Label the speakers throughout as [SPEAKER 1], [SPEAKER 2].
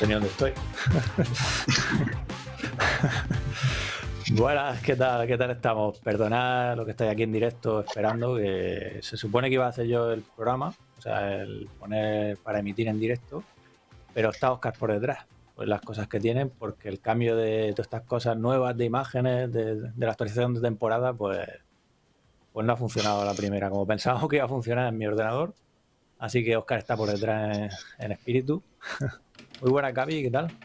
[SPEAKER 1] sé ni dónde estoy. Buenas, ¿qué tal? ¿Qué tal estamos? Perdonad lo que estáis aquí en directo esperando, que se supone que iba a hacer yo el programa, o sea, el poner para emitir en directo, pero está Oscar por detrás, pues las cosas que tienen, porque el cambio de todas estas cosas nuevas de imágenes, de, la actualización de temporada, pues, pues no ha funcionado la primera, como pensábamos que iba a funcionar en mi ordenador, así que Oscar está por detrás en, espíritu. Muy buena, Gaby, ¿qué tal?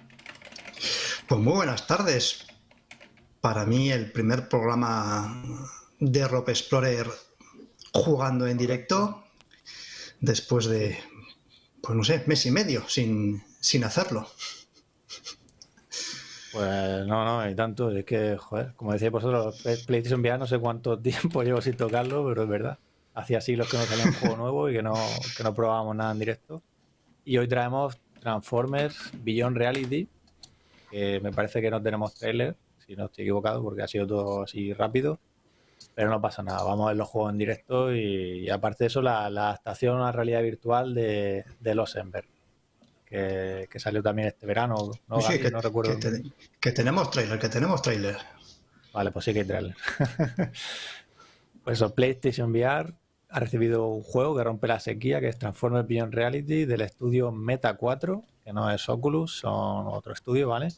[SPEAKER 2] Pues muy buenas tardes para mí el primer programa de Rope Explorer jugando en directo después de, pues no sé, mes y medio sin, sin hacerlo.
[SPEAKER 1] Pues no, no, hay tanto. Es que, joder, como decía vosotros, PlayStation VR no sé cuánto tiempo llevo sin tocarlo, pero es verdad. Hacía siglos que no salía un juego nuevo y que no, que no probábamos nada en directo. Y hoy traemos Transformers Beyond Reality, que me parece que no tenemos trailer, si no estoy equivocado, porque ha sido todo así rápido. Pero no pasa nada, vamos a ver los juegos en directo y, aparte de eso, la, adaptación a la realidad virtual de, Los Ember, que, salió también este verano, ¿no?
[SPEAKER 2] Sí, que, no recuerdo. Que, tenemos trailer, que tenemos trailer.
[SPEAKER 1] Vale, pues sí que hay trailer. pues eso, PlayStation VR ha recibido un juego que rompe la sequía, que es Transformers Beyond Reality, del estudio Meta 4, que no es Oculus, son otro estudio, ¿vale?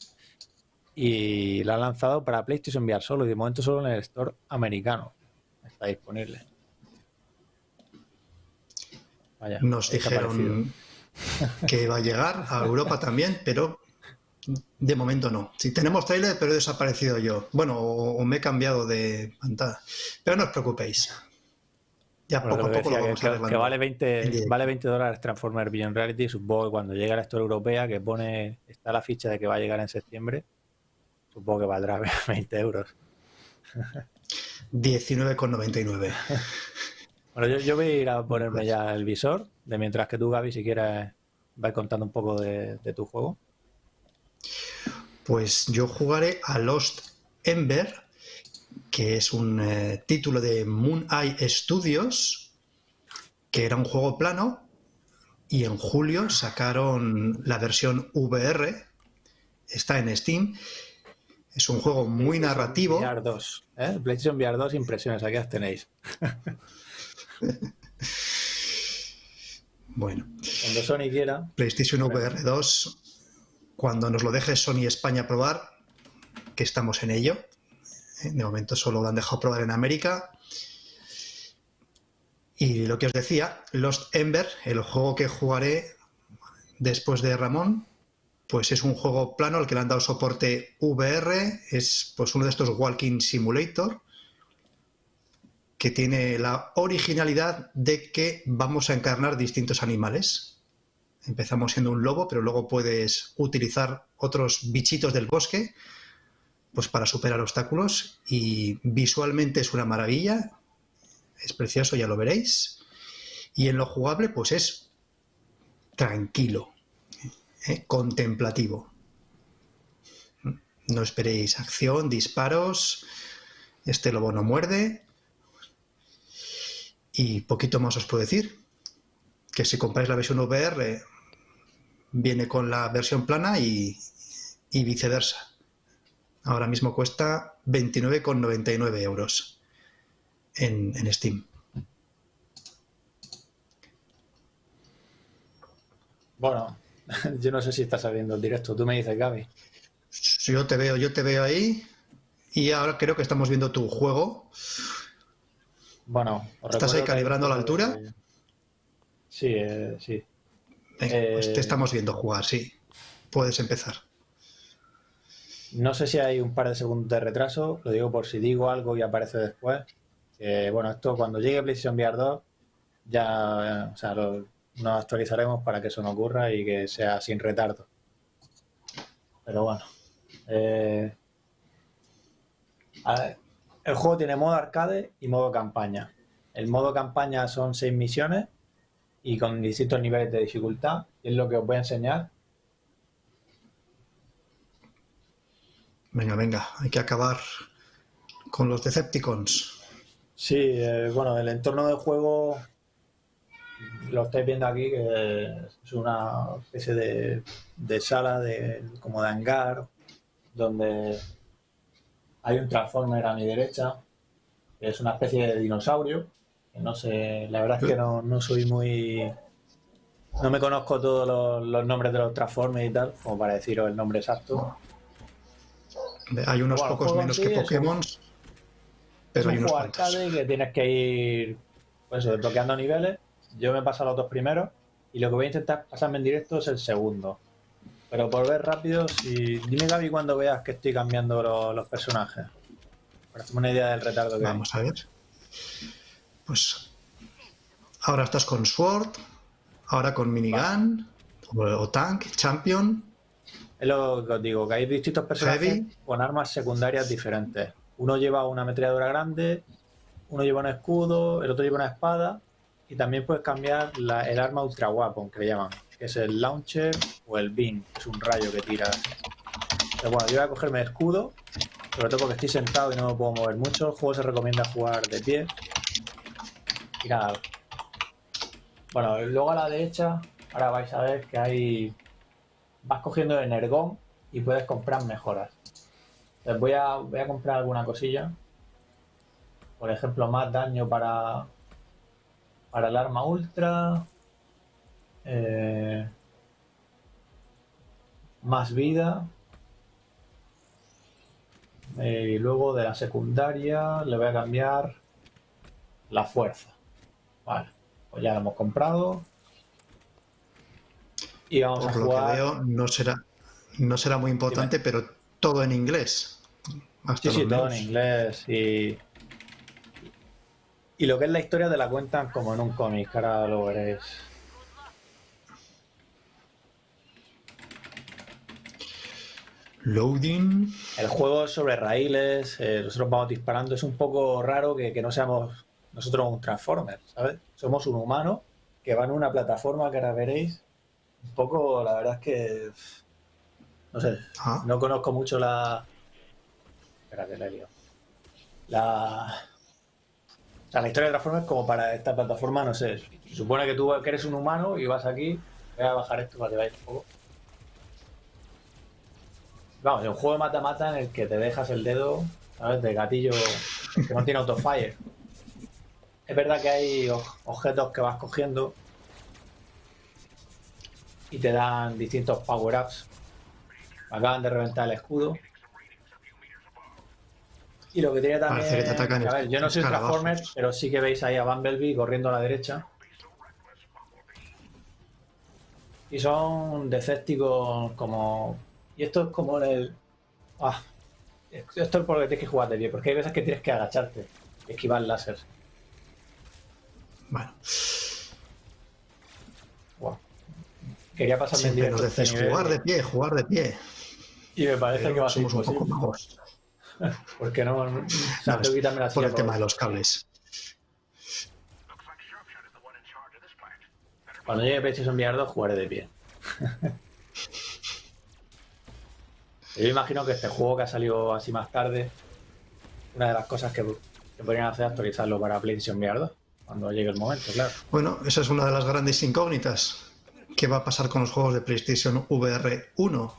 [SPEAKER 1] y la ha lanzado para PlayStation VR solo y de momento solo en el store americano. Está disponible.
[SPEAKER 2] Nos dijeron que va a llegar a Europa también, pero de momento no. Sí, tenemos trailer, pero he desaparecido yo. Bueno, o, me he cambiado de pantalla. Pero no os preocupéis.
[SPEAKER 1] Ya poco a poco lo vamos que, que vale 20, vale 20 dólares Transformer Beyond Reality. Supongo que cuando llegue a la Store Europea, que pone, está la ficha de que va a llegar en septiembre, Supongo que valdrá 20 euros.
[SPEAKER 2] 19,99.
[SPEAKER 1] Bueno, yo, voy a ir a ponerme ya el visor, de mientras que tú, Gaby, si quieres, vas contando un poco de, tu juego.
[SPEAKER 2] Pues yo jugaré a Lost Ember, que es un eh, título de Moon Eye Studios, que era un juego plano, y en julio sacaron la versión VR, está en Steam, es un juego muy narrativo.
[SPEAKER 1] VR 2, ¿eh? PlayStation VR 2, impresiones, aquí las tenéis.
[SPEAKER 2] bueno.
[SPEAKER 1] Cuando Sony quiera.
[SPEAKER 2] PlayStation VR 2, cuando nos lo deje Sony España probar, que estamos en ello. ¿Eh? De momento solo lo han dejado probar en América. Y lo que os decía, Lost Ember, el juego que jugaré después de Ramón, pues es un juego plano al que le han dado soporte VR, es pues uno de estos Walking Simulator, que tiene la originalidad de que vamos a encarnar distintos animales. Empezamos siendo un lobo, pero luego puedes utilizar otros bichitos del bosque pues para superar obstáculos y visualmente es una maravilla, es precioso, ya lo veréis. Y en lo jugable pues es tranquilo, ¿eh? contemplativo. No esperéis acción, disparos, este lobo no muerde. Y poquito más os puedo decir, que si compráis la versión VR viene con la versión plana y, viceversa. Ahora mismo cuesta 29,99 euros en, en Steam.
[SPEAKER 1] Bueno, yo no sé si está saliendo el directo. Tú me dices, Gaby.
[SPEAKER 2] Yo te veo, yo te veo ahí. Y ahora creo que estamos viendo tu juego.
[SPEAKER 1] Bueno,
[SPEAKER 2] ¿estás ahí calibrando la altura?
[SPEAKER 1] Sí, eh, sí.
[SPEAKER 2] pues te eh, estamos viendo jugar, sí. Puedes empezar.
[SPEAKER 1] No sé si hay un par de segundos de retraso, lo digo por si digo algo y aparece después. bueno, esto cuando llegue PlayStation VR 2, ya, nos actualizaremos para que eso no ocurra y que sea sin retardo. Pero bueno. Eh, el juego tiene modo arcade y modo campaña. El modo campaña son seis misiones y con distintos niveles de dificultad. Y es lo que os voy a enseñar.
[SPEAKER 2] Venga, venga, hay que acabar con los Decepticons.
[SPEAKER 1] Sí, eh, bueno, el entorno del juego lo estáis viendo aquí, que es una especie de, de sala de, como de hangar, donde hay un transformer a mi derecha, que es una especie de dinosaurio, no sé, la verdad es que no, no soy muy... No me conozco todos los, los nombres de los transformers y tal, como para deciros el nombre exacto.
[SPEAKER 2] Hay unos pocos menos
[SPEAKER 1] en
[SPEAKER 2] que
[SPEAKER 1] es
[SPEAKER 2] Pokémon,
[SPEAKER 1] Es
[SPEAKER 2] pero hay
[SPEAKER 1] un
[SPEAKER 2] unos cuantos.
[SPEAKER 1] arcade que tienes que ir pues desbloqueando niveles. Yo me he pasado los dos primeros y lo que voy a intentar pasarme en directo es el segundo. Pero por ver rápido, si dime Gaby cuando veas que estoy cambiando lo- los personajes. Para hacerme una idea del retardo que hay.
[SPEAKER 2] Vamos a ver. Pues ahora estás con Sword, ahora con Minigun, o, o Tank, Champion.
[SPEAKER 1] Es lo que os digo, que hay distintos personajes
[SPEAKER 2] Heavy.
[SPEAKER 1] con armas secundarias diferentes. Uno lleva una ametralladora grande, uno lleva un escudo, el otro lleva una espada y también puedes cambiar la- el arma ultra weapon que le llaman, que es el launcher o el beam, que es un rayo que tira. Pero bueno, yo voy a cogerme el escudo, sobre todo porque estoy sentado y no me puedo mover mucho. El juego se recomienda jugar de pie. Y nada. Bueno, luego a la derecha, ahora vais a ver que hay vas cogiendo energón y puedes comprar mejoras. Entonces voy a, voy a comprar alguna cosilla. Por ejemplo, más daño para, para el arma ultra. eh, más vida. Eh, y luego de la secundaria le voy a cambiar la fuerza. Vale, pues ya lo hemos comprado. Y vamos a
[SPEAKER 2] Por lo que
[SPEAKER 1] jugar.
[SPEAKER 2] veo, no será, no será muy importante, pero todo en inglés. Hasta
[SPEAKER 1] Sí, sí, todo en inglés y... Y lo que es la historia te la cuentan como en un cómic, ahora lo veréis.
[SPEAKER 2] Loading.
[SPEAKER 1] El juego es sobre raíles, eh, nosotros vamos disparando, es un poco raro que, que no seamos nosotros un Transformer, ¿sabes? Somos un humano que va en una plataforma que ahora veréis. Un poco, la verdad es que... No sé,
[SPEAKER 2] Ah,
[SPEAKER 1] no conozco mucho la... He liado. La... O sea, la historia de Transformers como para esta plataforma, no sé. Se supone que tú que eres un humano y vas aquí. Voy a bajar esto para que veáis un poco. Vamos, es un juego de mata-mata en el que te dejas el dedo, ¿sabes? De gatillo que no tiene autofire. Es verdad que hay objetos que vas cogiendo y te dan distintos power-ups. Acaban de reventar el escudo. Y lo que tiene también.
[SPEAKER 2] Parece que te atacan
[SPEAKER 1] a ver, yo no soy un
[SPEAKER 2] escarabajos.
[SPEAKER 1] Transformer, pero sí que veis ahí a Bumblebee corriendo a la derecha. Y son Decepticons como. Y esto es como el. Ah, esto es por lo que tienes que jugar de pie, porque hay veces que tienes que agacharte esquivar láser.
[SPEAKER 2] bueno.
[SPEAKER 1] Quería pasarme en
[SPEAKER 2] Siempre
[SPEAKER 1] directo
[SPEAKER 2] nos
[SPEAKER 1] este
[SPEAKER 2] decís jugar de pie, jugar de pie.
[SPEAKER 1] y me parece que va a ser
[SPEAKER 2] somos un poco
[SPEAKER 1] imposible. Porque no. O sea,
[SPEAKER 2] No,
[SPEAKER 1] la
[SPEAKER 2] Por el tema de los cables.
[SPEAKER 1] Cuando llegue PlayStation VR 2 jugaré de pie. Yo imagino que este juego que ha salido así más tarde, una de las cosas que, que podrían hacer es actualizarlo para PlayStation VR 2, cuando llegue el momento, claro.
[SPEAKER 2] Bueno, esa es una de las grandes incógnitas. ¿Qué va a pasar con los juegos de PlayStation VR 1?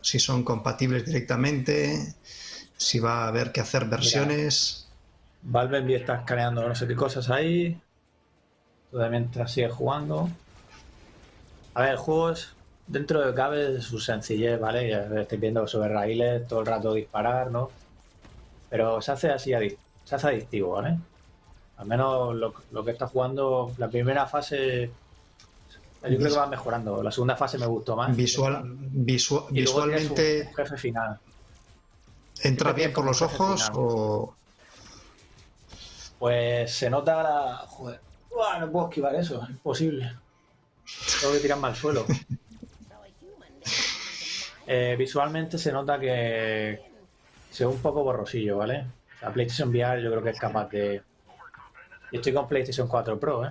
[SPEAKER 2] Si son compatibles directamente, si va a haber que hacer versiones.
[SPEAKER 1] Valve envía está escaneando no sé qué cosas ahí. Todavía mientras sigue jugando. A ver, el juego es dentro de cabe de su sencillez, ¿vale? Ya estáis viendo sobre raíles, todo el rato disparar, ¿no? Pero se hace así, se hace adictivo, ¿vale? Al menos lo, lo que está jugando, la primera fase, yo creo que va mejorando. La segunda fase me gustó más.
[SPEAKER 2] Visual, visua-
[SPEAKER 1] Y luego tienes un-
[SPEAKER 2] visualmente
[SPEAKER 1] un jefe final.
[SPEAKER 2] entra bien por los ojos
[SPEAKER 1] final.
[SPEAKER 2] o
[SPEAKER 1] Pues se nota la. Joder. Uah, no puedo esquivar eso, es imposible. Tengo que tirarme al suelo. Eh, visualmente se nota que se ve un poco borrosillo, ¿vale? Sea, PlayStation VR yo creo que es capaz de. Y estoy con PlayStation 4 Pro, ¿eh?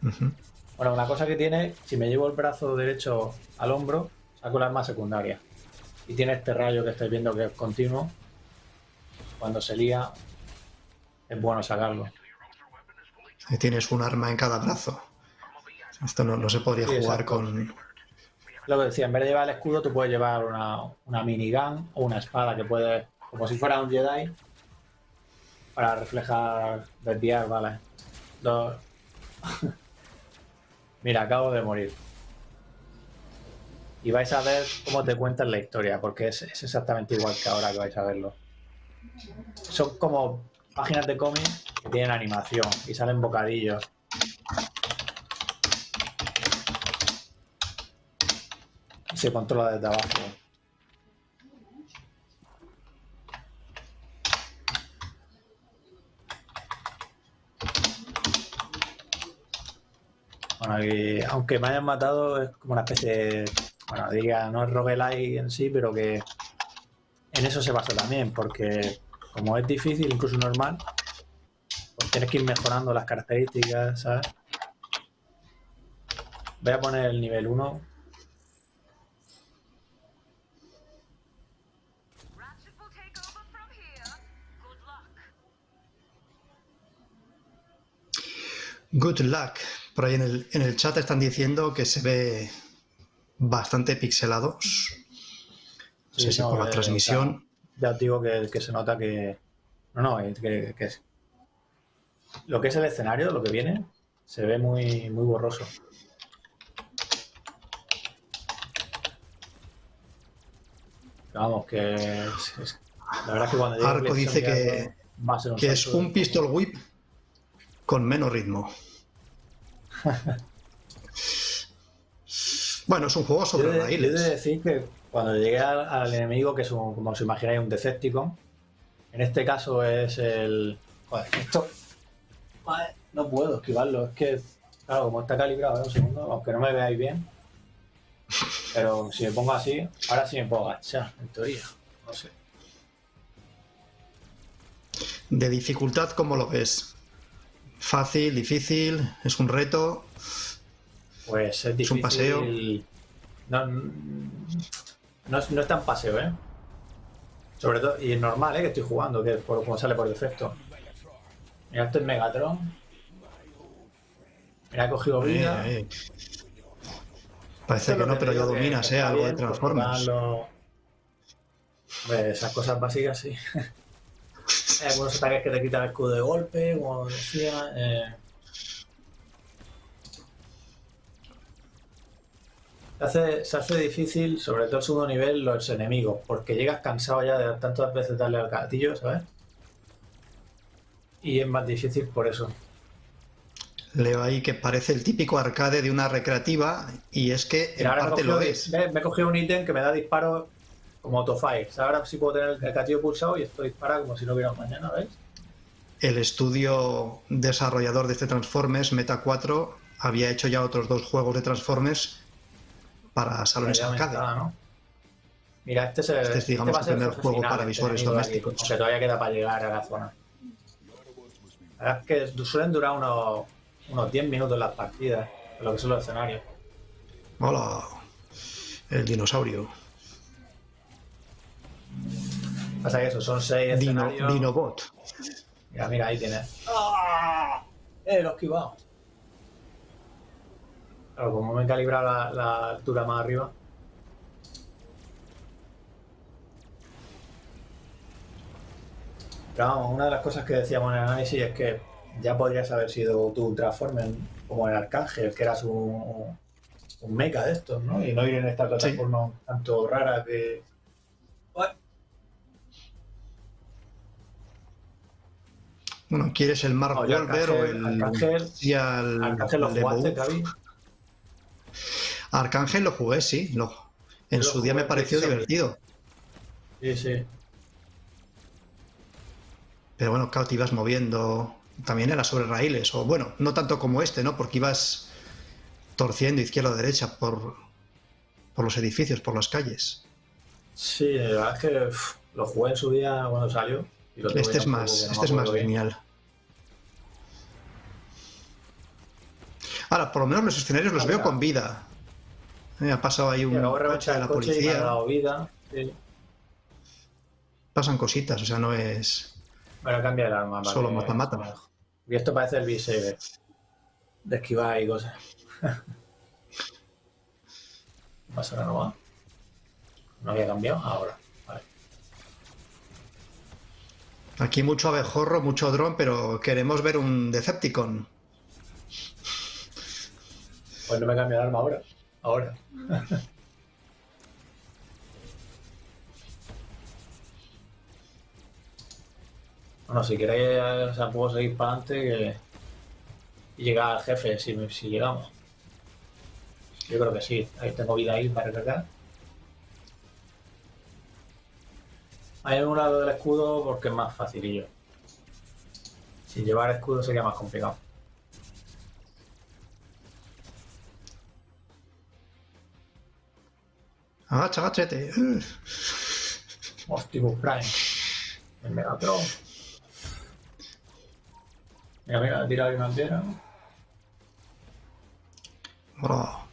[SPEAKER 1] Bueno, una cosa que tiene, si me llevo el brazo derecho al hombro, saco la arma secundaria. Y tiene este rayo que estáis viendo que es continuo. Cuando se lía, es bueno sacarlo.
[SPEAKER 2] Tienes un arma en cada brazo. Esto no, se podría jugar con...
[SPEAKER 1] Lo que decía, en vez de llevar el escudo, tú puedes llevar una, una minigun o una espada que puede, como si fuera un Jedi, para reflejar, desviar, vale. Dos... Mira, acabo de morir. Y vais a ver cómo te cuentan la historia, porque es, exactamente igual que ahora que vais a verlo. Son como páginas de cómic que tienen animación y salen bocadillos. Se controla desde abajo. Aunque me hayan matado, es como una especie de. Bueno, diría, no es roguelike en sí, pero que en eso se basa también, porque como es difícil, incluso normal, pues tienes que ir mejorando las características, ¿sabes? Voy a poner el nivel 1.
[SPEAKER 2] Good luck. Por ahí en el, en el chat están diciendo que se ve bastante pixelados. No sé si por la eh, transmisión
[SPEAKER 1] ya os digo que, se nota que... No, no, que, es... Lo que es el escenario, lo que viene, se ve muy, muy borroso. Vamos, que es, la verdad es que cuando
[SPEAKER 2] Arco dice que, que es un pistol whip con menos ritmo. Bueno, es un juego sobre
[SPEAKER 1] raíles. de decir que cuando llegué al, enemigo, que es como os imagináis, un Decepticon, en este caso es el... Joder, esto... no puedo esquivarlo, es que, claro, como está calibrado, ¿eh? un segundo, aunque no me veáis bien, pero si me pongo así, ahora sí me puedo agachar, en teoría, no sé.
[SPEAKER 2] De dificultad, ¿cómo lo ves? ¿Fácil, difícil? ¿Es un reto?
[SPEAKER 1] Pues es difícil. ¿Es un paseo? No, no es, no tan paseo, ¿eh? Sobre todo, y es normal, ¿eh? Que estoy jugando, que por, como sale por defecto. Mira, esto es Megatron. Mira, he cogido vida.
[SPEAKER 2] Parece que no, pero ya dominas, ¿eh? Algo de Transformers.
[SPEAKER 1] esas cosas básicas, sí. Hay algunos ataques que te quitan el escudo de golpe, como decía. Eh... Se hace, se hace difícil, sobre todo el segundo nivel, los enemigos, porque llegas cansado ya de tantas veces darle al gatillo, ¿sabes? Y es más difícil por eso.
[SPEAKER 2] Leo ahí que parece el típico arcade de una recreativa y es que en parte lo es.
[SPEAKER 1] Me, he cogido un ítem que me da disparo como autofire. ahora sí puedo tener el gatillo pulsado y esto dispara como si no hubiera mañana, ¿ves?
[SPEAKER 2] El estudio desarrollador de este Transformers, Meta 4, había hecho ya otros dos juegos de Transformers para salones arcade. ¿no?
[SPEAKER 1] Mira, este es el,
[SPEAKER 2] este es, digamos, este el primer juego para visuales domésticos.
[SPEAKER 1] Que todavía queda para llegar a la zona. La verdad es que suelen durar unos, unos 10 minutos las partidas, lo que son los escenarios.
[SPEAKER 2] Hola, el dinosaurio.
[SPEAKER 1] Pasa que eso, son 6 escenarios.
[SPEAKER 2] Dinobot.
[SPEAKER 1] Mira, mira, ahí tienes. ¡Ah! ¡Eh, lo he esquivado! Claro, como me he calibrado la, altura más arriba. Pero vamos, una de las cosas que decíamos en el análisis es que ya podrías haber sido tu Transformer como el Arcángel, que eras un, un mecha de estos, ¿no? Y no ir en esta plataforma tanto rara que...
[SPEAKER 2] Bueno, ¿quieres el Mark Wolver o el...
[SPEAKER 1] Arcángel,
[SPEAKER 2] y al,
[SPEAKER 1] Arcángel lo jugaste, Gaby.
[SPEAKER 2] Arcángel lo jugué, sí. Lo, en su día me pareció divertido.
[SPEAKER 1] Sí, sí.
[SPEAKER 2] Pero bueno, claro, te ibas moviendo. También era sobre raíles. O bueno, no tanto como este, ¿no? Porque ibas torciendo izquierda o derecha por, por los edificios, por las calles.
[SPEAKER 1] Sí, la verdad es que lo jugué en su día cuando salió.
[SPEAKER 2] Este es más, este es más genial. Ahora, por lo menos los escenarios los veo con vida. Me ha pasado ahí un
[SPEAKER 1] coche de la policía. vida.
[SPEAKER 2] Pasan cositas, o sea, no es.
[SPEAKER 1] Bueno, cambia el arma.
[SPEAKER 2] Solo mata-mata.
[SPEAKER 1] Y esto parece el B-Saber. De esquivar y cosas. ¿Pasa la nueva? ¿No había cambiado? Ahora. Vale.
[SPEAKER 2] Aquí mucho abejorro, mucho dron, pero queremos ver un Decepticon.
[SPEAKER 1] Pues no me cambio el arma ahora. Ahora. bueno, si queréis, o sea, puedo seguir para adelante y llegar al jefe si, si llegamos. Yo creo que sí. Ahí tengo vida ahí para recargar. Hay un lado del escudo porque es más facilillo. Sin llevar escudo sería más complicado.
[SPEAKER 2] Agacha, agachete.
[SPEAKER 1] Optimus Prime. El Megatron. Mira, mira, tira ahí una piedra.
[SPEAKER 2] Oh.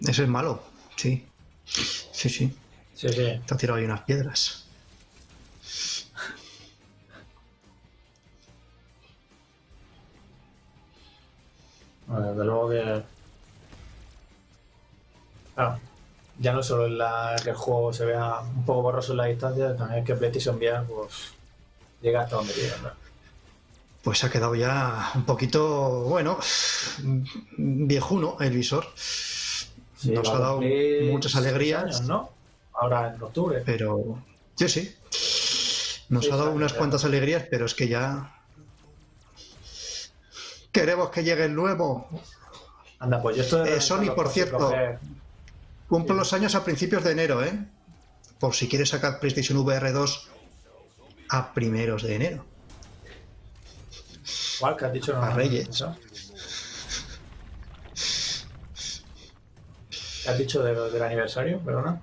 [SPEAKER 2] Ese es malo, sí. Sí, sí.
[SPEAKER 1] Sí, sí.
[SPEAKER 2] Te ha tirado ahí unas piedras.
[SPEAKER 1] Bueno, desde luego que. Claro, ya no solo en la, que el juego se vea un poco borroso en la distancia, también que PlayStation VR pues, llega hasta donde llega. ¿no?
[SPEAKER 2] Pues ha quedado ya un poquito, bueno, viejuno el visor.
[SPEAKER 1] Sí,
[SPEAKER 2] Nos ha dado muchas alegrías.
[SPEAKER 1] años, ¿no? Ahora en octubre.
[SPEAKER 2] Pero sí, sí. Nos
[SPEAKER 1] Sí,
[SPEAKER 2] ha dado unas cuantas alegrías, pero es que ya. Queremos que llegue el nuevo.
[SPEAKER 1] Anda, pues yo estoy.
[SPEAKER 2] Eh, Sony, por cierto. Cumplo
[SPEAKER 1] Sí.
[SPEAKER 2] los años a principios de enero, ¿eh? Por si quieres sacar PlayStation VR 2 a primeros de enero.
[SPEAKER 1] ¿Cuál que has dicho? No,
[SPEAKER 2] A
[SPEAKER 1] no,
[SPEAKER 2] Reyes.
[SPEAKER 1] eso. ¿Qué has dicho de- del aniversario? Perdona.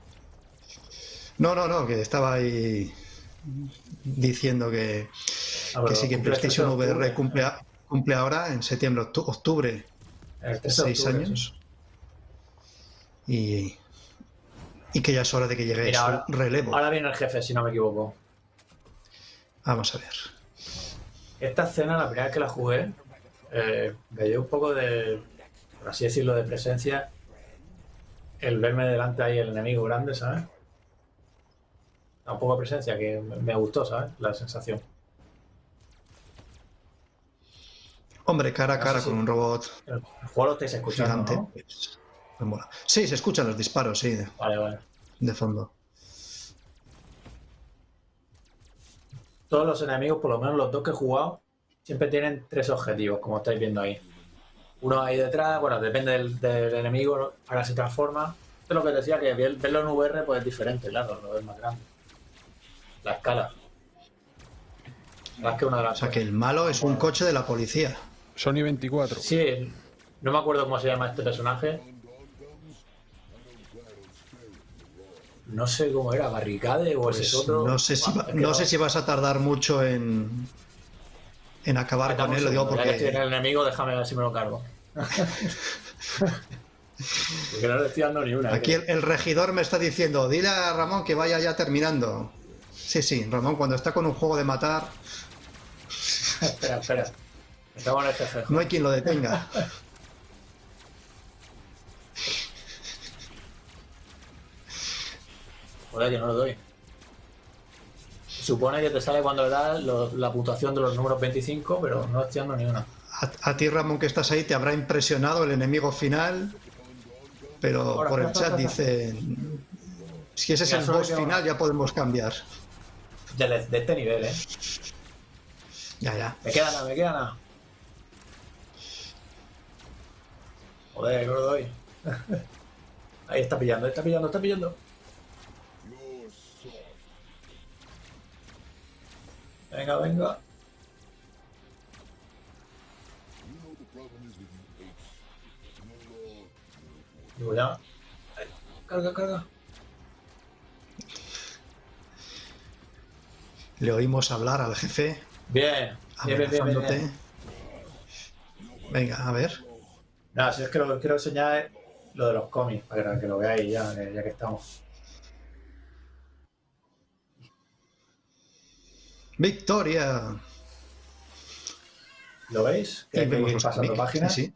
[SPEAKER 2] No, no, no, que estaba ahí diciendo que,
[SPEAKER 1] Ah,
[SPEAKER 2] que sí, que
[SPEAKER 1] cumple el 13
[SPEAKER 2] PlayStation VR cumple, a- cumple ahora en septiembre, octu- octubre,
[SPEAKER 1] El 13 de
[SPEAKER 2] seis
[SPEAKER 1] octubre,
[SPEAKER 2] años. Y, y que ya es hora de que llegue
[SPEAKER 1] Mira,
[SPEAKER 2] su
[SPEAKER 1] ahora-
[SPEAKER 2] relevo.
[SPEAKER 1] Ahora viene el jefe, si no me equivoco.
[SPEAKER 2] Vamos a ver.
[SPEAKER 1] Esta escena, la primera vez que la jugué, eh, me dio un poco de, por así decirlo, de presencia. El verme delante ahí el enemigo grande, ¿sabes? Da un poco de presencia que me gustó, ¿sabes? La sensación.
[SPEAKER 2] Hombre, cara a
[SPEAKER 1] No
[SPEAKER 2] cara
[SPEAKER 1] sé si-
[SPEAKER 2] con un robot
[SPEAKER 1] El juego lo estáis escuchando,
[SPEAKER 2] gigante.
[SPEAKER 1] ¿no?
[SPEAKER 2] me mola. Sí, se escuchan los disparos, sí, de,
[SPEAKER 1] Vale, vale.
[SPEAKER 2] de fondo.
[SPEAKER 1] Todos los enemigos, por lo menos los dos que he jugado, siempre tienen tres objetivos, como estáis viendo ahí. Uno ahí detrás, bueno, depende del, del enemigo, ahora se transforma. Esto es lo que decía, que ver- verlo en VR pues es diferente, claro, lo ves más grande. La escala. Más que una de
[SPEAKER 2] O
[SPEAKER 1] las
[SPEAKER 2] sea que el malo es un coche de la policía.
[SPEAKER 3] Sony 24.
[SPEAKER 1] Sí, no me acuerdo cómo se llama este personaje. No sé cómo era, Barricade o ese
[SPEAKER 2] Pues
[SPEAKER 1] es otro.
[SPEAKER 2] no sé si
[SPEAKER 1] Buah,
[SPEAKER 2] va-
[SPEAKER 1] es que
[SPEAKER 2] no sé si vas a tardar mucho en en acabar
[SPEAKER 1] Dame
[SPEAKER 2] con él, lo digo
[SPEAKER 1] segundo, ya que estoy en
[SPEAKER 2] porque
[SPEAKER 1] el enemigo, déjame ver si me lo cargo. Porque no le estoy dando ni una.
[SPEAKER 2] aquí el, el regidor me está diciendo, dile a Ramón que vaya ya terminando. Sí, sí, Ramón cuando está con un juego de matar,
[SPEAKER 1] espera, espera.
[SPEAKER 2] No hay quien lo detenga.
[SPEAKER 1] Joder, que no lo doy. Supone que te sale cuando le das lo- la puntuación de los números 25, pero no estoy dando ni una.
[SPEAKER 2] A, a ti, Ramón, que estás ahí, te habrá impresionado el enemigo final, pero
[SPEAKER 1] Ahora,
[SPEAKER 2] por el chat
[SPEAKER 1] ahora.
[SPEAKER 2] dicen, si ese es el boss final, ya podemos cambiar.
[SPEAKER 1] De, de este nivel, ¿eh?
[SPEAKER 2] Ya, ya.
[SPEAKER 1] Me queda nada, me queda nada. Joder, lo doy. Ahí está pillando, está pillando, está pillando. Venga, venga. Digo ya. Carga, carga.
[SPEAKER 2] Le oímos hablar al jefe,
[SPEAKER 1] Bien, bien, bien, bien, bien.
[SPEAKER 2] Venga, a ver.
[SPEAKER 1] Nada, si es que lo que quiero enseñar es lo de los cómics, para que lo veáis ya, que- ya que estamos.
[SPEAKER 2] Victoria.
[SPEAKER 1] ¿Lo veis? Que
[SPEAKER 2] Y
[SPEAKER 1] hay que ir pasando páginas.
[SPEAKER 2] Sí, sí.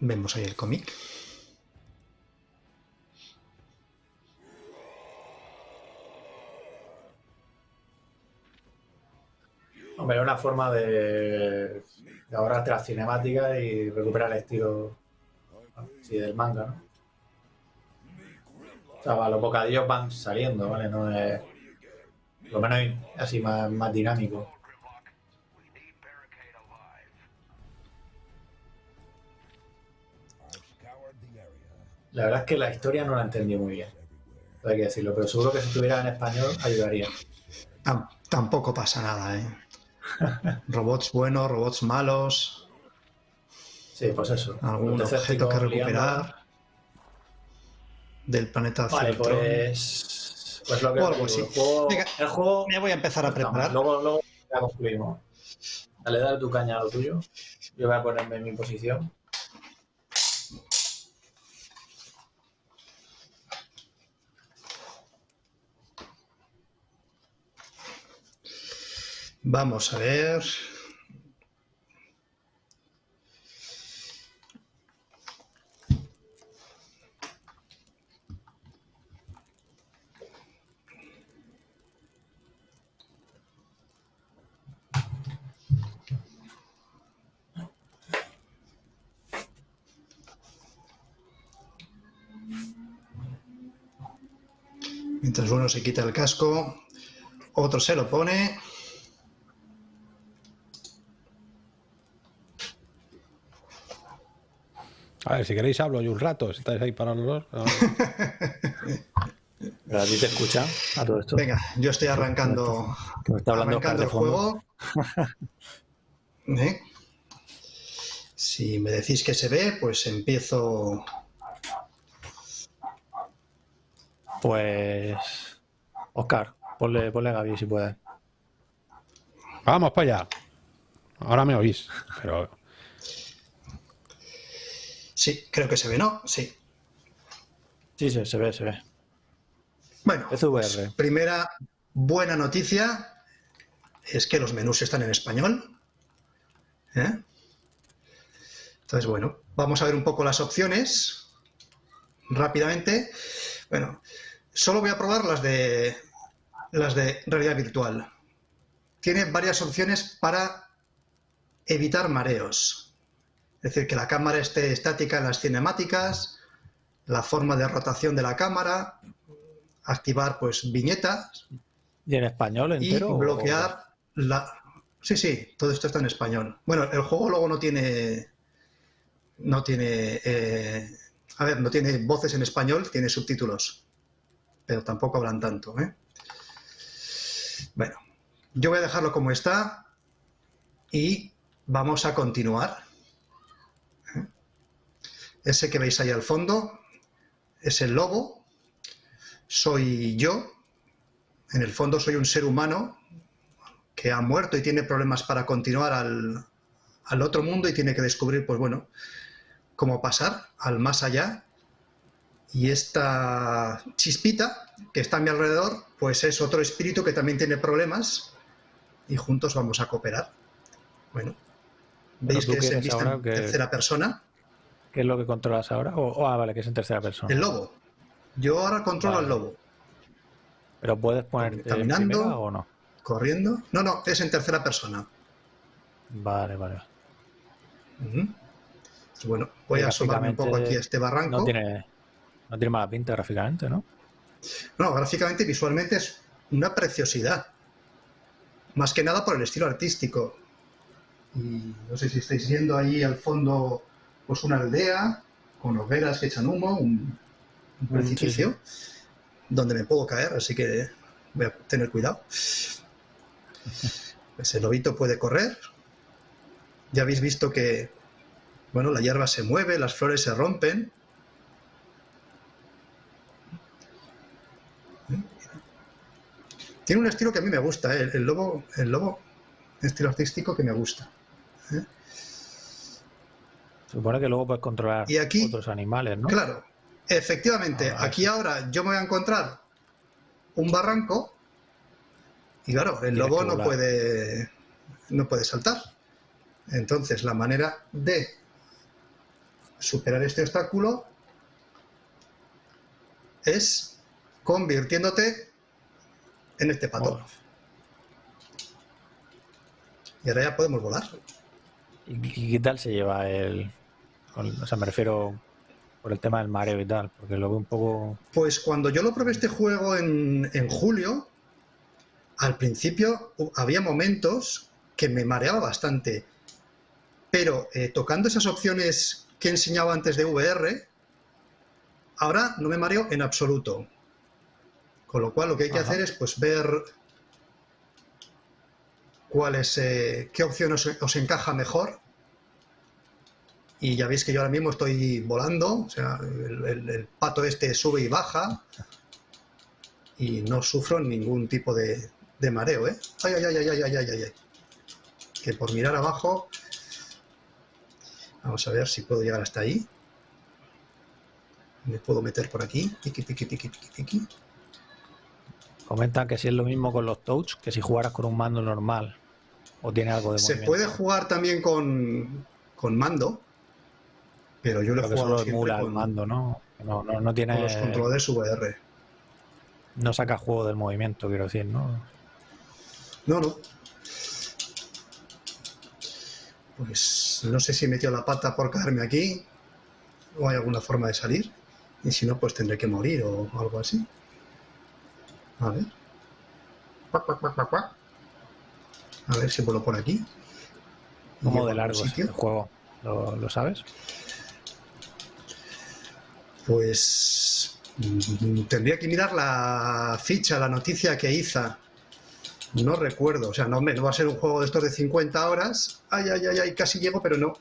[SPEAKER 2] Vemos ahí el cómic.
[SPEAKER 1] Hombre, es una forma de, de ahorrarte las cinemáticas y recuperar el estilo sí, del manga, ¿no? O sea, los bocadillos van saliendo, ¿vale? No es. Lo menos así más, más dinámico. La verdad es que la historia no la entendí muy bien. Hay que decirlo, pero seguro que si estuviera en español ayudaría.
[SPEAKER 2] Tam- tampoco pasa nada, ¿eh? Robots buenos, robots malos,
[SPEAKER 1] Sí, pues eso.
[SPEAKER 2] algún objeto que recuperar del planeta
[SPEAKER 1] Vale, pues. Pues lo que
[SPEAKER 2] O algo así.
[SPEAKER 1] el juego.
[SPEAKER 2] Venga,
[SPEAKER 1] el juego
[SPEAKER 2] Me voy a empezar a preparar.
[SPEAKER 1] Luego, luego ya concluimos. Dale, dale tu caña a lo tuyo. Yo voy a ponerme en mi posición.
[SPEAKER 2] Vamos a ver. Mientras uno se quita el casco, otro se lo pone.
[SPEAKER 3] A ver, si queréis hablo yo un rato, si estáis ahí para los dos.
[SPEAKER 1] A ti te escucha a todo esto.
[SPEAKER 2] Venga, yo estoy arrancando,
[SPEAKER 1] Que me está hablando
[SPEAKER 2] arrancando el juego. ¿Eh? Si me decís que se ve, pues empiezo.
[SPEAKER 1] Pues. Oscar, ponle, ponle a Gaby si puedes.
[SPEAKER 3] Vamos para allá. Ahora me oís, pero
[SPEAKER 2] Sí, creo que se ve, ¿no? Sí.
[SPEAKER 1] Sí, sí, se ve, se ve.
[SPEAKER 2] Bueno, pues, primera buena noticia es que los menús están en español. ¿eh? Entonces, bueno, vamos a ver un poco las opciones rápidamente. Bueno, solo voy a probar las de las de realidad virtual. Tiene varias opciones para evitar mareos. Es decir, que la cámara esté estática en las cinemáticas, la forma de rotación de la cámara, activar pues viñetas
[SPEAKER 1] ¿Y en español
[SPEAKER 2] y
[SPEAKER 1] entero? o-
[SPEAKER 2] bloquear la... Sí, sí, todo esto está en español. Bueno, el juego luego no tiene... No tiene... eh, A ver, no tiene voces en español, tiene subtítulos. Pero tampoco hablan tanto, ¿eh? Bueno, yo voy a dejarlo como está y vamos a continuar. Ese que veis ahí al fondo es el lobo. Soy yo, en el fondo soy un ser humano que ha muerto y tiene problemas para continuar al, al otro mundo y tiene que descubrir, pues bueno, cómo pasar al más allá. Y esta chispita que está a mi alrededor, pues es otro espíritu que también tiene problemas y juntos vamos a cooperar. Bueno, veis que se
[SPEAKER 1] quieres
[SPEAKER 2] vista en tercera persona.
[SPEAKER 1] ¿Qué es lo que controlas ahora? O, o- ah, vale, que es en tercera persona.
[SPEAKER 2] El lobo. Yo ahora controlo
[SPEAKER 1] Vale.
[SPEAKER 2] al lobo.
[SPEAKER 1] ¿Pero puedes ponerte en
[SPEAKER 2] Caminando.
[SPEAKER 1] primera o no?
[SPEAKER 2] Corriendo. No, no, es en tercera persona.
[SPEAKER 1] Vale, vale.
[SPEAKER 2] Pues bueno, voy a asomarme un poco aquí a este barranco.
[SPEAKER 1] No tiene, no tiene mala pinta gráficamente, ¿no?
[SPEAKER 2] No, gráficamente y visualmente es una preciosidad. Más que nada por el estilo artístico. Y no sé si estáis viendo ahí al fondo pues una aldea con hogueras que echan humo, un, un
[SPEAKER 1] Mm,
[SPEAKER 2] precipicio donde me puedo caer, así que voy a tener cuidado. Pues el lobito puede correr. Ya habéis visto que bueno, la hierba se mueve, las flores se rompen. Tiene un estilo que a mí me gusta, ¿eh? el, el lobo, el lobo, estilo artístico que me gusta.
[SPEAKER 1] Supone que luego puedes controlar
[SPEAKER 2] Y aquí-
[SPEAKER 1] otros animales, ¿no?
[SPEAKER 2] Claro, efectivamente,
[SPEAKER 1] Ah,
[SPEAKER 2] aquí ahora yo me voy a encontrar un barranco Y claro, el lobo no puede, no puede saltar. Entonces, la manera de superar este obstáculo es convirtiéndote en este pato.
[SPEAKER 1] Oh,
[SPEAKER 2] Y ahora ya podemos volar.
[SPEAKER 1] ¿Y qué tal se lleva el... con- o sea, me refiero por el tema del mareo y tal, porque lo veo un poco...
[SPEAKER 2] Pues cuando yo lo probé este juego en, en julio, al principio había momentos que me mareaba bastante. Pero eh, tocando esas opciones que he enseñado antes de VR, ahora no me mareo en absoluto. Con lo cual lo que hay que
[SPEAKER 1] Ajá.
[SPEAKER 2] hacer es pues ver cuál es, eh, qué opción os, os encaja mejor y ya veis que yo ahora mismo estoy volando, o sea, el, pato este sube y baja y no sufro ningún tipo de, de mareo, ¿eh? Ay, ay, ay, ay, ay, ay, ay, ay. Que por mirar abajo... Vamos a ver si puedo llegar hasta ahí. Me puedo meter por aquí. Piqui, piqui, piqui, piqui, piqui.
[SPEAKER 1] Comentan que si es lo mismo con los touch que si jugaras con un mando normal. O tiene algo de
[SPEAKER 2] Se puede jugar también con, con mando pero yo lo he jugado siempre con,
[SPEAKER 1] mando, ¿no? No, no, no
[SPEAKER 2] con
[SPEAKER 1] tiene...
[SPEAKER 2] los controladores VR.
[SPEAKER 1] No saca juego del movimiento, quiero decir, ¿no?
[SPEAKER 2] No, no. Pues no sé si he metido la pata por caerme aquí o hay alguna forma de salir. Y si no, pues tendré que morir o algo así. A ver. A ver si vuelo por aquí.
[SPEAKER 1] Como de largo el juego. ¿Lo, lo sabes?
[SPEAKER 2] Pues mm, tendría que mirar la ficha, la noticia que hizo. No recuerdo, o sea, no, no va a ser un juego de estos de 50 horas. Ay, ay, ay, ay, casi llego, pero no.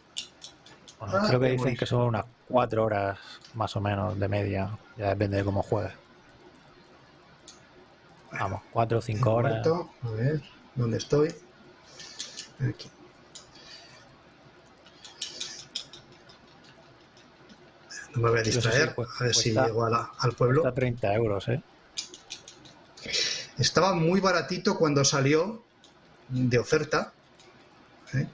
[SPEAKER 1] Bueno,
[SPEAKER 2] Ah,
[SPEAKER 1] creo que dicen que son unas cuatro horas más o menos de media. Ya depende de cómo juegues. Vamos, cuatro o cinco
[SPEAKER 2] He
[SPEAKER 1] horas.
[SPEAKER 2] muerto. A ver, ¿dónde estoy? Aquí. No me voy a
[SPEAKER 1] si
[SPEAKER 2] distraer,
[SPEAKER 1] cu-
[SPEAKER 2] a ver si
[SPEAKER 1] cuesta-
[SPEAKER 2] llego a la- al pueblo.
[SPEAKER 1] Cuesta 30 euros, ¿eh?
[SPEAKER 2] Estaba muy baratito cuando salió de oferta. ¿eh?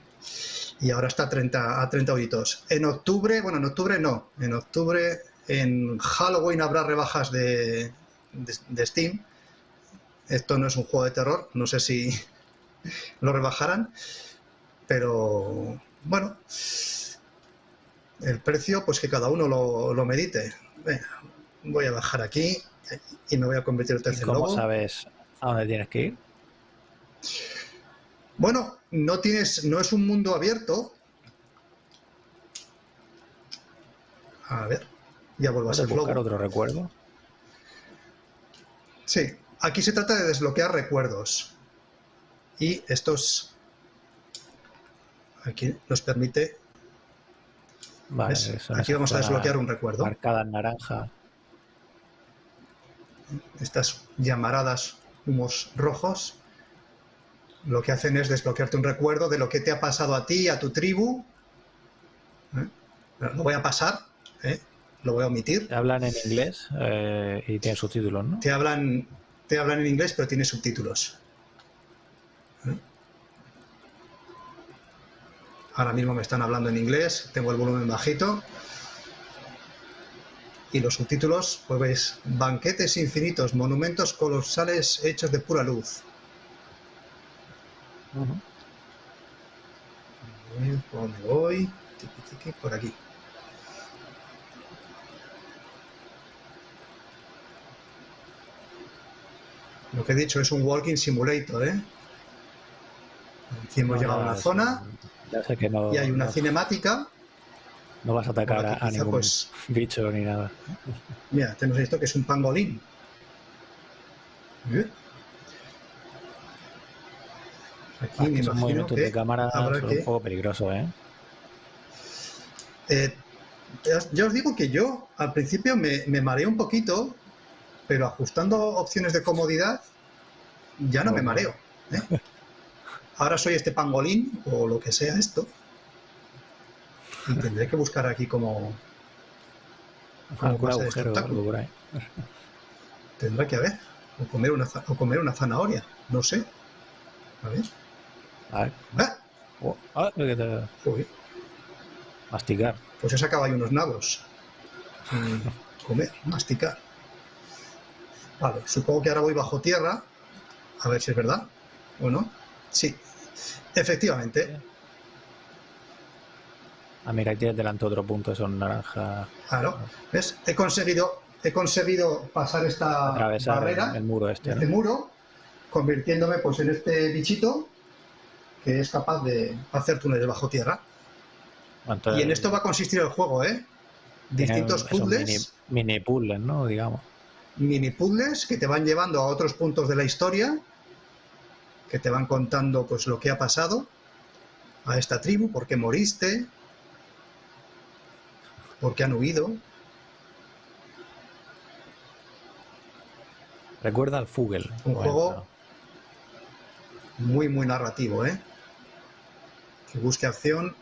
[SPEAKER 2] Y ahora está a 30, a 30 euritos. En octubre, bueno, en octubre no. En octubre, en Halloween habrá rebajas de, de, de Steam. Esto no es un juego de terror. No sé si lo rebajarán. Pero bueno. El precio, pues que cada uno lo, lo medite. Venga, voy a bajar aquí y me voy a convertir otra
[SPEAKER 1] ¿Y
[SPEAKER 2] vez en
[SPEAKER 1] cómo
[SPEAKER 2] lobo.
[SPEAKER 1] sabes a dónde tienes que ir?
[SPEAKER 2] Bueno, no tienes, no es un mundo abierto. A ver, ya vuelvo a
[SPEAKER 1] ¿Puedes
[SPEAKER 2] ser
[SPEAKER 1] buscar
[SPEAKER 2] lobo.
[SPEAKER 1] otro recuerdo?
[SPEAKER 2] Sí, aquí se trata de desbloquear recuerdos. Y estos aquí nos permite.
[SPEAKER 1] Vale,
[SPEAKER 2] Aquí vamos a desbloquear un recuerdo.
[SPEAKER 1] Marcada en naranja.
[SPEAKER 2] Estas llamaradas humos rojos lo que hacen es desbloquearte un recuerdo de lo que te ha pasado a ti, a tu tribu. ¿Eh? Lo voy a pasar, ¿eh? lo voy a omitir.
[SPEAKER 1] Te hablan en inglés eh, y tienen subtítulos, ¿no?
[SPEAKER 2] Te hablan, te hablan en inglés, pero tiene subtítulos. Ahora mismo me están hablando en inglés, tengo el volumen bajito. Y los subtítulos, pues veis, banquetes infinitos, monumentos colosales hechos de pura luz. ¿Por dónde voy? Tiqui, tiqui, por aquí. Lo que he dicho es un walking simulator, ¿eh? Aquí hemos llegado a una zona
[SPEAKER 1] Que no,
[SPEAKER 2] y hay una
[SPEAKER 1] no,
[SPEAKER 2] cinemática.
[SPEAKER 1] no vas a atacar a, ningún
[SPEAKER 2] pues-
[SPEAKER 1] bicho ni nada.
[SPEAKER 2] Mira, tenemos esto que es un pangolín. ¿Eh? Aquí
[SPEAKER 1] Ah,
[SPEAKER 2] me
[SPEAKER 1] esos
[SPEAKER 2] imagino
[SPEAKER 1] movimientos de cámara son
[SPEAKER 2] que-
[SPEAKER 1] un poco peligrosos, ¿eh?
[SPEAKER 2] Eh, ya, os- digo que yo al principio me, me mareé un poquito, pero ajustando opciones de comodidad ya no me mareo. ¿eh? Ahora soy este pangolín o lo que sea esto. Y tendré que buscar aquí como... como
[SPEAKER 1] Algún
[SPEAKER 2] de
[SPEAKER 1] algo por ahí.
[SPEAKER 2] Tendrá que haber. O comer una, o comer una zanahoria. No sé. A ver.
[SPEAKER 1] A ver.
[SPEAKER 2] ¡Ah!
[SPEAKER 1] Oh, ah, que te-
[SPEAKER 2] Joder,
[SPEAKER 1] Masticar.
[SPEAKER 2] Pues he sacado ahí unos nabos. Comer, masticar. Vale, supongo que ahora voy bajo tierra. A ver si es verdad o no. Sí, efectivamente.
[SPEAKER 1] Ah, mira, ahí tienes delante otro punto, son naranjas.
[SPEAKER 2] Claro. ¿Ves? He conseguido, he conseguido pasar esta
[SPEAKER 1] Atravesar
[SPEAKER 2] barrera,
[SPEAKER 1] el, el muro este.
[SPEAKER 2] este muro, convirtiéndome pues en este bichito que es capaz de hacer túneles bajo tierra.
[SPEAKER 1] Entonces,
[SPEAKER 2] Y en esto va a consistir el juego, ¿eh? Distintos puzzles.
[SPEAKER 1] Mini, mini puzzles, ¿no? Digamos.
[SPEAKER 2] mini puzzles que te van llevando a otros puntos de la historia, que te van contando pues lo que ha pasado a esta tribu, por qué moriste, por qué han huido.
[SPEAKER 1] Recuerda al Fugel.
[SPEAKER 2] Un
[SPEAKER 1] Bueno,
[SPEAKER 2] juego muy muy narrativo, ¿eh? Que busque acción,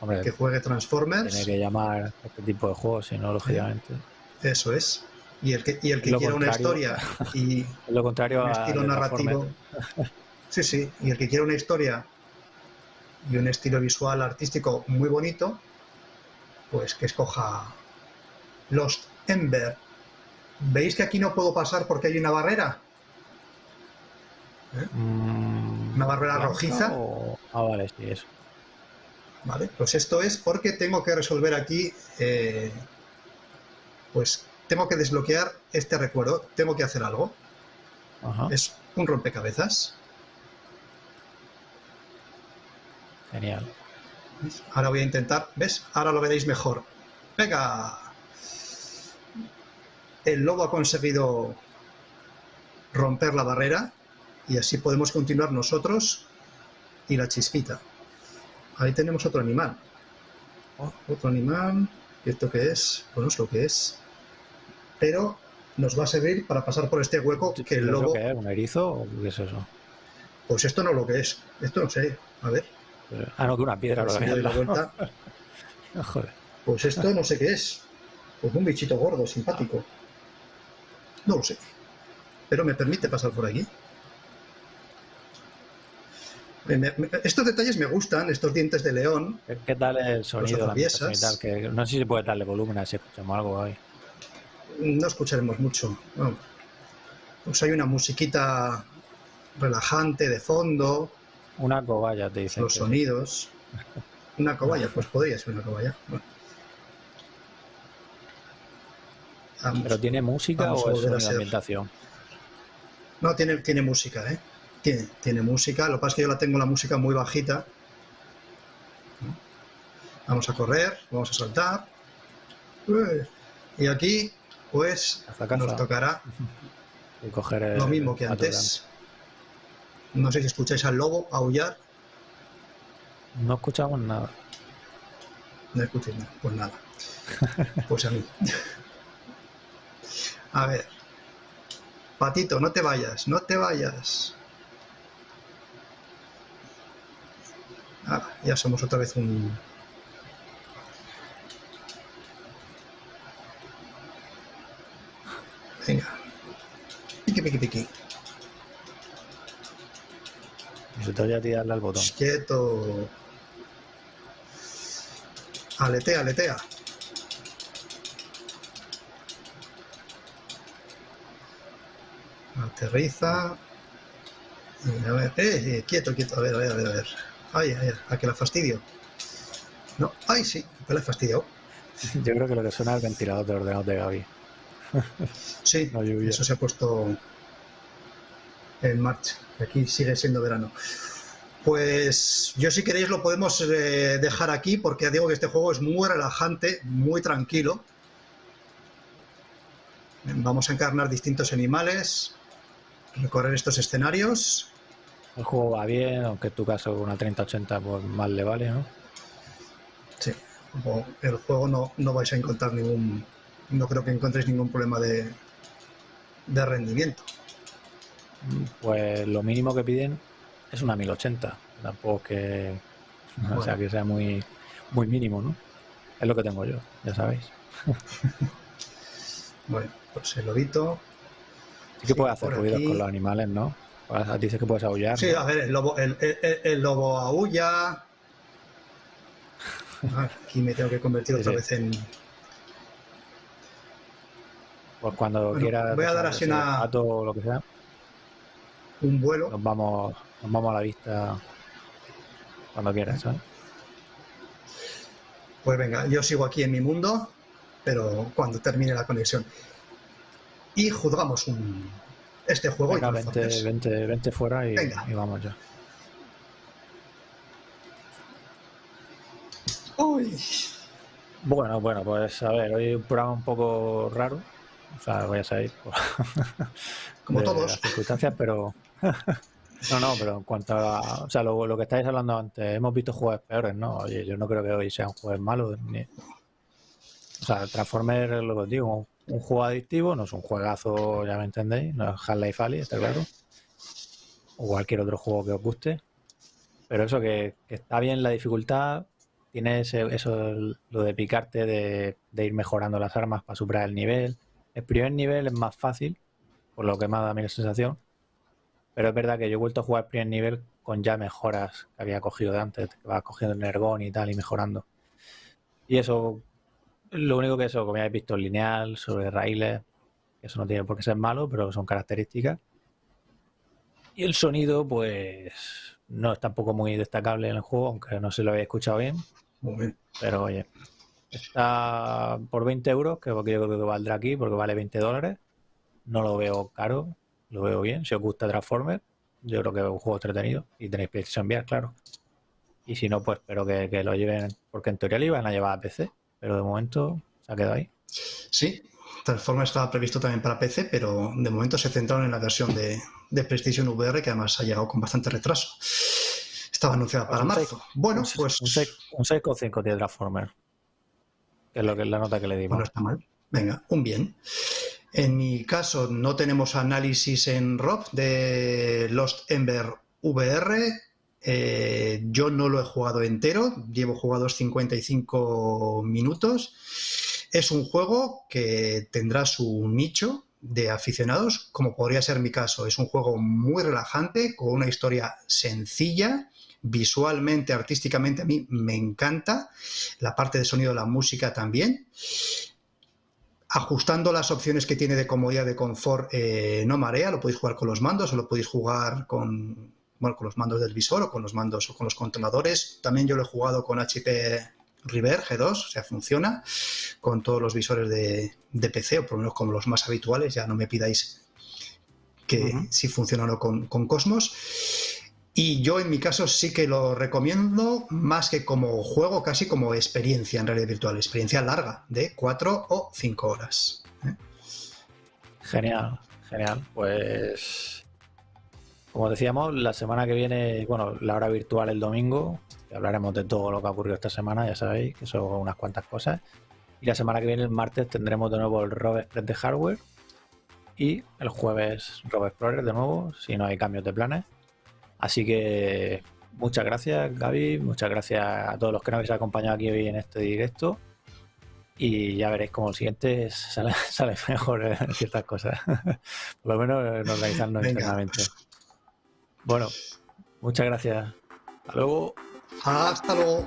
[SPEAKER 1] Hombre,
[SPEAKER 2] que juegue Transformers,
[SPEAKER 1] tiene que llamar a este tipo de juegos, si no, lógicamente.
[SPEAKER 2] eso es. Y el que, y el que quiera una historia y
[SPEAKER 1] Es lo contrario
[SPEAKER 2] un
[SPEAKER 1] a
[SPEAKER 2] estilo narrativo. Sí, sí, y el que quiera una historia y un estilo visual artístico muy bonito, pues que escoja Lost Ember. ¿Veis que aquí no puedo pasar porque hay una barrera?
[SPEAKER 1] Mm,
[SPEAKER 2] ¿Una barrera
[SPEAKER 1] ¿blanca
[SPEAKER 2] rojiza?
[SPEAKER 1] o- Ah, vale, sí, eso.
[SPEAKER 2] Vale, pues esto es porque tengo que resolver aquí, eh, pues tengo que desbloquear este recuerdo, tengo que hacer algo.
[SPEAKER 1] Ajá,
[SPEAKER 2] Es un rompecabezas.
[SPEAKER 1] genial.
[SPEAKER 2] ¿Ves? Ahora voy a intentar, ¿ves? Ahora lo veréis mejor. ¡Venga! El lobo ha conseguido romper la barrera y así podemos continuar nosotros y la chispita. Ahí tenemos otro animal.
[SPEAKER 1] Oh.
[SPEAKER 2] Otro animal. ¿Y esto qué es? Pues no es lo que es. Pero nos va a servir para pasar por este hueco que el
[SPEAKER 1] ¿Eso
[SPEAKER 2] lobo...
[SPEAKER 1] qué es? ¿Un erizo o qué es eso?
[SPEAKER 2] Pues esto no es lo que es. Esto no sé. A ver.
[SPEAKER 1] Ah, no, que una piedra.
[SPEAKER 2] si doy la vuelta.
[SPEAKER 1] Joder.
[SPEAKER 2] Pues esto no sé qué es. Pues un bichito gordo, simpático. No lo sé. Pero me permite pasar por aquí. Me- me- me- estos detalles me gustan, estos dientes de león.
[SPEAKER 1] ¿Qué, tal el sonido? la? Que no sé si se puede darle volumen a si escuchamos algo ahí.
[SPEAKER 2] No escucharemos mucho. no. Pues hay una musiquita relajante de fondo,
[SPEAKER 1] Una cobaya, te dicen.
[SPEAKER 2] los
[SPEAKER 1] que-
[SPEAKER 2] sonidos. Una cobaya, pues podría ser una cobaya. Bueno. Vamos.
[SPEAKER 1] ¿Pero tiene música o es
[SPEAKER 2] volver a
[SPEAKER 1] sonido de
[SPEAKER 2] ser.
[SPEAKER 1] ambientación?
[SPEAKER 2] No, tiene, tiene música, ¿eh? Tiene, tiene música. Lo que pasa es que yo la tengo la música muy bajita. Vamos a correr, vamos a saltar. Y aquí, pues, nos tocará
[SPEAKER 1] Y coger el-
[SPEAKER 2] lo mismo que antes. No sé si escucháis al lobo aullar.
[SPEAKER 1] No escuchamos nada.
[SPEAKER 2] No escuchéis nada. Pues nada. Pues a mí. A ver. Patito, no te vayas, no te vayas. Ah, ya somos otra vez un... Venga. Piqui, piqui, piqui.
[SPEAKER 1] Se te oye a ti darle al botón.
[SPEAKER 2] Quieto. Aletea, aletea. Aterriza. A ver, eh, eh, quieto, quieto. A ver, a ver, a ver, a ver. Ay, ay, a que la fastidio. No, ay, sí, que la he fastidiado.
[SPEAKER 1] Yo creo que lo que suena es el ventilador de ordenador de Gaby.
[SPEAKER 2] Sí, eso se ha puesto en marcha. Aquí sigue siendo verano. Pues yo si queréis lo podemos eh, dejar aquí porque ya digo que este juego es muy relajante, muy tranquilo. Vamos a encarnar distintos animales, recorrer estos escenarios.
[SPEAKER 1] El juego va bien, aunque en tu caso una 3080 pues más le vale, ¿no?
[SPEAKER 2] Sí, o- el juego no, no vais a encontrar ningún, no creo que encontréis ningún problema de, de rendimiento.
[SPEAKER 1] Pues lo mínimo que piden es una 1080. Tampoco que, o sea, que sea muy, muy mínimo, ¿no? Es lo que tengo yo, ya sabéis.
[SPEAKER 2] Bueno, pues el lobito.
[SPEAKER 1] Sí que puede hacer ruidos
[SPEAKER 2] aquí.
[SPEAKER 1] con los animales, ¿no? Pues, dices que puedes aullar.
[SPEAKER 2] Sí, a ver, el lobo, el, el- el lobo aúlla. Ah, Aquí me tengo que convertir
[SPEAKER 1] Sí,
[SPEAKER 2] otra
[SPEAKER 1] sí.
[SPEAKER 2] vez en.
[SPEAKER 1] Pues cuando
[SPEAKER 2] Bueno,
[SPEAKER 1] quieras.
[SPEAKER 2] voy a dar así una-
[SPEAKER 1] gato o lo que sea,
[SPEAKER 2] un vuelo.
[SPEAKER 1] nos vamos, nos vamos a la vista cuando quieras, ¿sabes?
[SPEAKER 2] Pues venga, yo sigo aquí en mi mundo, pero cuando termine la conexión. Y juzgamos un, este juego
[SPEAKER 1] Venga,
[SPEAKER 2] y
[SPEAKER 1] vente, vente, vente fuera y,
[SPEAKER 2] Venga.
[SPEAKER 1] y vamos ya.
[SPEAKER 2] Uy,
[SPEAKER 1] Bueno, bueno, pues a ver, hoy un programa un poco raro. O sea, voy a salir por
[SPEAKER 2] como todos.
[SPEAKER 1] las circunstancias, pero. no, no, pero en cuanto a. O sea, lo, lo que estáis hablando antes, hemos visto juegos peores, ¿no? Oye, yo no creo que hoy sean juegos malos. Ni... O sea, Transformers, lo que os digo, un, juego adictivo, no es un juegazo, ya me entendéis, no es Half-Life Ali, está claro. O cualquier otro juego que os guste. Pero eso que, que está bien la dificultad, tiene ese- eso, lo de picarte, de, de ir mejorando las armas para superar el nivel. El primer nivel es más fácil, por lo que me ha dado a mí la sensación. Pero es verdad que yo he vuelto a jugar el primer nivel con ya mejoras que había cogido de antes, que vas cogiendo el Nergón y tal y mejorando. Y eso, lo único que eso, como ya habéis visto, lineal, sobre raíles, eso no tiene por qué ser malo, pero son características. Y el sonido, pues, no es tampoco muy destacable en el juego, aunque no se lo había escuchado bien.
[SPEAKER 2] Muy bien.
[SPEAKER 1] Pero oye, está por 20 euros, que yo creo que valdrá aquí, porque vale 20 dólares. No lo veo caro, lo veo bien. Si os gusta Transformers, yo creo que es un juego entretenido. Y tenéis PlayStation VR, claro. Y si no, pues espero que, que lo lleven, porque en teoría lo iban a llevar a PC, pero de momento se ha quedado ahí.
[SPEAKER 2] Sí, Transformers estaba previsto también para PC, pero de momento se centraron en la versión de, de PlayStation VR, que además ha llegado con bastante retraso. Estaba anunciada para marzo. Bueno, pues
[SPEAKER 1] un 6 un 6,5 tiene Transformers. Es la nota que le dimos.
[SPEAKER 2] Bueno, está mal. Venga, un bien. En mi caso, no tenemos análisis en ROP de Lost Ember VR. Eh, yo no lo he jugado entero, llevo jugados 55 minutos. Es un juego que tendrá su nicho de aficionados, como podría ser mi caso. Es un juego muy relajante, con una historia sencilla, visualmente, artísticamente, a mí me encanta. La parte de sonido de la música también ajustando las opciones que tiene de comodidad, de confort, eh, no marea, lo podéis jugar con los mandos o lo podéis jugar con, bueno, con los mandos del visor o con los mandos o con los controladores. También yo lo he jugado con HP River G2, o sea, funciona con todos los visores de, de PC, o por lo menos como los más habituales, ya no me pidáis que si funciona o no con, con Cosmos. Y yo en mi caso sí que lo recomiendo más que como juego, casi como experiencia en realidad virtual, experiencia larga de 4 o 5 horas. ¿eh?
[SPEAKER 1] Genial, genial. Pues, como decíamos, la semana que viene, bueno, la hora virtual el domingo, hablaremos de todo lo que ha ocurrido esta semana, ya sabéis, que son unas cuantas cosas. Y la semana que viene, el martes, tendremos de nuevo el Rob Express de hardware. Y el jueves, Rob Explorer de nuevo, si no hay cambios de planes. Así que muchas gracias, Gaby. Muchas gracias a todos los que nos habéis acompañado aquí hoy en este directo. Y ya veréis como el siguiente sale, sale mejor en ciertas cosas. Por lo menos en organizarnos
[SPEAKER 2] Venga.
[SPEAKER 1] internamente. Bueno, muchas gracias. Hasta luego.
[SPEAKER 2] Hasta luego.